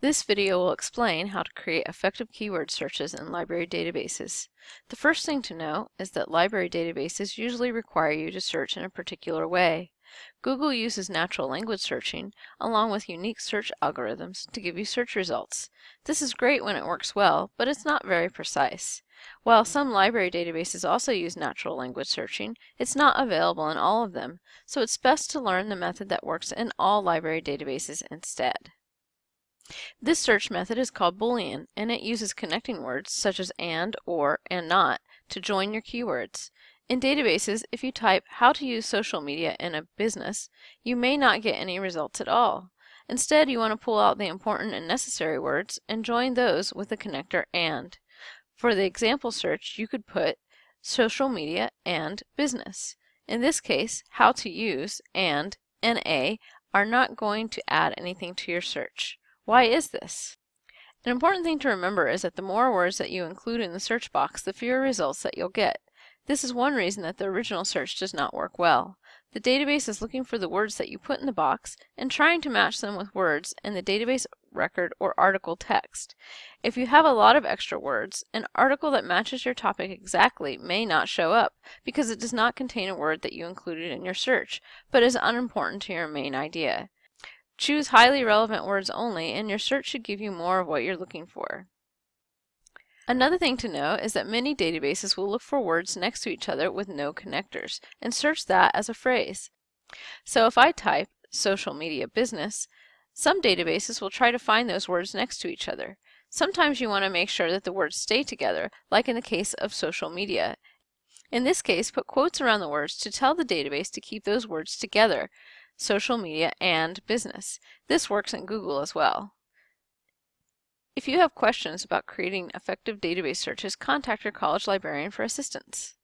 This video will explain how to create effective keyword searches in library databases. The first thing to know is that library databases usually require you to search in a particular way. Google uses natural language searching along with unique search algorithms to give you search results. This is great when it works well, but it's not very precise. While some library databases also use natural language searching, it's not available in all of them, so it's best to learn the method that works in all library databases instead. This search method is called Boolean, and it uses connecting words such as and, or, and not to join your keywords. In databases, if you type how to use social media in a business, you may not get any results at all. Instead, you want to pull out the important and necessary words and join those with the connector and. For the example search, you could put social media and business. In this case, how to use and NA are not going to add anything to your search. Why is this? An important thing to remember is that the more words that you include in the search box, the fewer results that you'll get. This is one reason that the original search does not work well. The database is looking for the words that you put in the box and trying to match them with words in the database record or article text. If you have a lot of extra words, an article that matches your topic exactly may not show up because it does not contain a word that you included in your search, but is unimportant to your main idea. Choose highly relevant words only and your search should give you more of what you're looking for. Another thing to know is that many databases will look for words next to each other with no connectors and search that as a phrase. So if I type social media business, some databases will try to find those words next to each other. Sometimes you want to make sure that the words stay together, like in the case of social media. In this case, put quotes around the words to tell the database to keep those words together social media, and business. This works in Google as well. If you have questions about creating effective database searches, contact your college librarian for assistance.